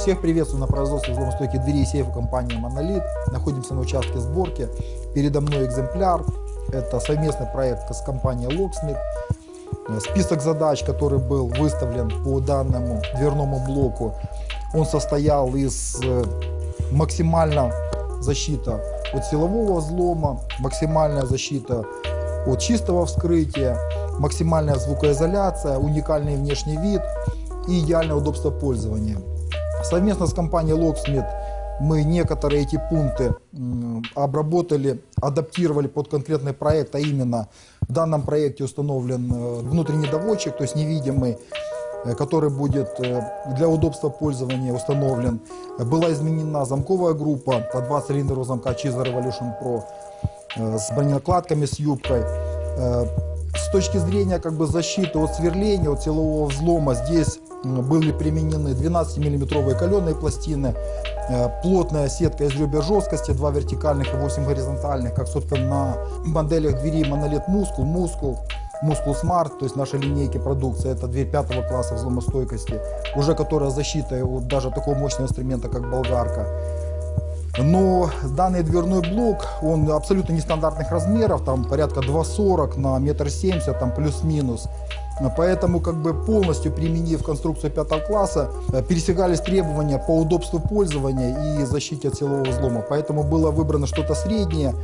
Всех приветствую на производстве взломостойких дверей и сейфа компании Monolith. Находимся на участке сборки. Передо мной экземпляр. Это совместный проект с компанией Locksmith. Список задач, который был выставлен по данному дверному блоку, он состоял из э, максимально защита от силового взлома, максимальная защита от чистого вскрытия, максимальная звукоизоляция, уникальный внешний вид и идеальное удобство пользования. Совместно с компанией Locksmith мы некоторые эти пункты обработали, адаптировали под конкретный проект, а именно в данном проекте установлен э, внутренний доводчик, то есть невидимый, э, который будет э, для удобства пользования установлен. Была изменена замковая группа по 2 цилиндра замка Cheezer Revolution Pro с броненакладками, с юбкой. С точки зрения как бы, защиты от сверления, от силового взлома, здесь были применены 12-миллиметровые каленые пластины, э, плотная сетка из ребер жесткости, 2 вертикальных и 8 горизонтальных, как, собственно, на моделях двери Monolith Muscle, Muscle, Muscle Smart, то есть наши линейки продукции, это дверь пятого класса взломостойкости, уже которая защита от даже такого мощного инструмента, как болгарка. Но данный дверной блок, он абсолютно нестандартных размеров, там порядка 2,40 на 1,70 м, там плюс-минус. Поэтому как бы полностью применив конструкцию пятого класса, э, пересекались требования по удобству пользования и защите от силового взлома. Поэтому было выбрано что-то среднее.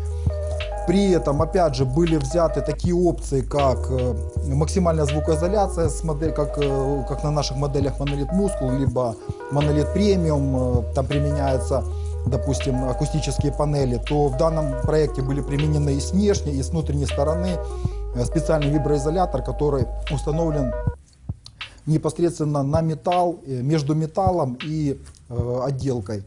При этом, опять же, были взяты такие опции, как э, максимальная звукоизоляция, с модель, как, э, как на наших моделях Monolith Muscle, либо Monolith Premium, там применяется допустим, акустические панели, то в данном проекте были применены и с внешней, и с внутренней стороны специальный виброизолятор, который установлен непосредственно на металл, э, между металлом и э, отделкой.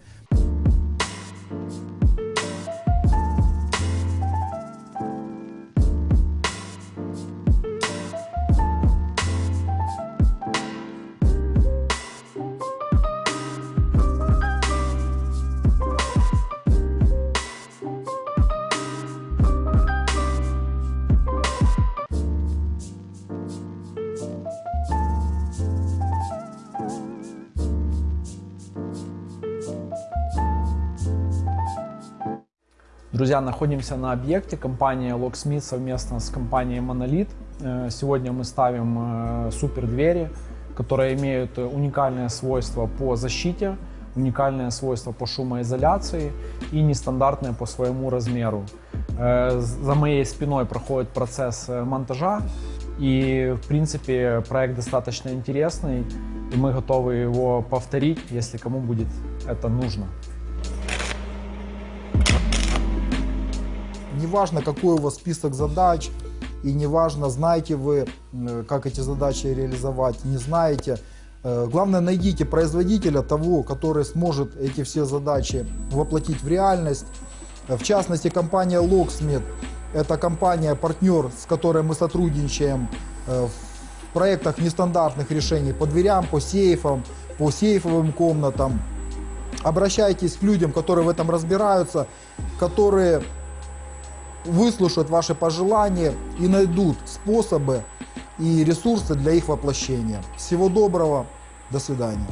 Друзья, находимся на объекте компании Locksmith совместно с компанией Monolith. Э, сегодня мы ставим э, супер двери, которые имеют уникальное свойство по защите, уникальное свойство по шумоизоляции и нестандартное по своему размеру. Э, за моей спиной проходит процесс монтажа, и в принципе проект достаточно интересный, и мы готовы его повторить, если кому будет это нужно. Неважно, какой у вас список задач, и неважно, знаете вы, э, как эти задачи реализовать, не знаете. Э, главное, найдите производителя того, который сможет эти все задачи воплотить в реальность. В частности, компания Locksmith – это компания-партнер, с которой мы сотрудничаем э, в проектах нестандартных решений по дверям, по сейфам, по сейфовым комнатам. Обращайтесь к людям, которые в этом разбираются, которые выслушают ваши пожелания и найдут способы и ресурсы для их воплощения. Всего доброго, до свидания.